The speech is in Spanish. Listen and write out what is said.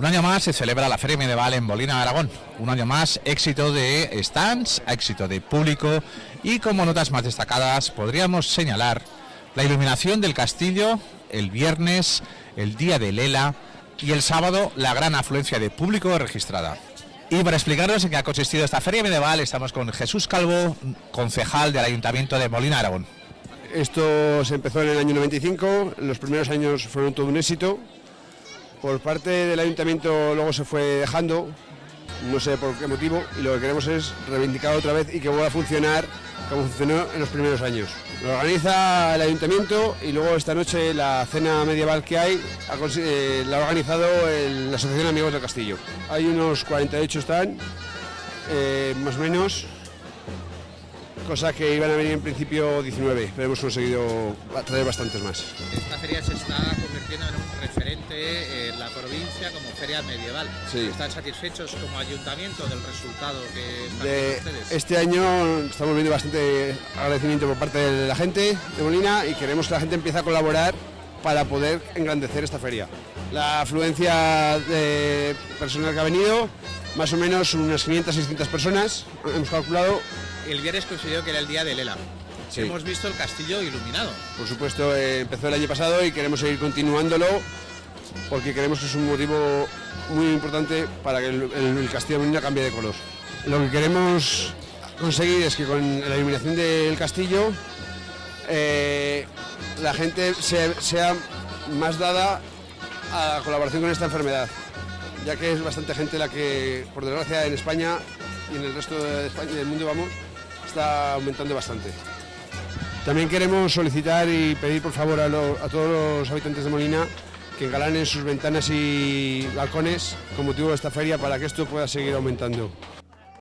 Un año más se celebra la Feria Medieval en Bolina, Aragón. Un año más éxito de stands, éxito de público y como notas más destacadas podríamos señalar la iluminación del castillo el viernes, el día de Lela y el sábado la gran afluencia de público registrada. Y para explicarnos en qué ha consistido esta feria medieval estamos con Jesús Calvo, concejal del Ayuntamiento de Molina Aragón. Esto se empezó en el año 95, los primeros años fueron todo un éxito. Por parte del ayuntamiento luego se fue dejando, no sé por qué motivo, y lo que queremos es reivindicar otra vez y que vuelva a funcionar como funcionó en los primeros años. Lo organiza el ayuntamiento y luego esta noche la cena medieval que hay eh, la ha organizado la Asociación Amigos del Castillo. Hay unos 48 están, eh, más o menos, cosa que iban a venir en principio 19, pero hemos conseguido traer bastantes más. Esta feria se está convirtiendo en un referente en la provincia como feria medieval. ¿Están satisfechos como ayuntamiento del resultado que están de ustedes? Este año estamos viendo bastante agradecimiento por parte de la gente de Molina y queremos que la gente empiece a colaborar para poder engrandecer esta feria. La afluencia de personal que ha venido, más o menos unas 500-600 personas, hemos calculado el viernes coincidió que era el día de Lela. Hemos visto el castillo iluminado. Por supuesto, eh, empezó el año pasado y queremos seguir continuándolo porque creemos que es un motivo muy importante para que el, castillo de Molina cambie de color. Lo que queremos conseguir es que con la iluminación del castillo eh, la gente sea más dada a la colaboración con esta enfermedad, ya que es bastante gente la que, por desgracia, en España y en el resto de España y del mundo vamos, está aumentando bastante. También queremos solicitar y pedir por favor a, todos los habitantes de Molina que engalanen sus ventanas y balcones con motivo de esta feria para que esto pueda seguir aumentando.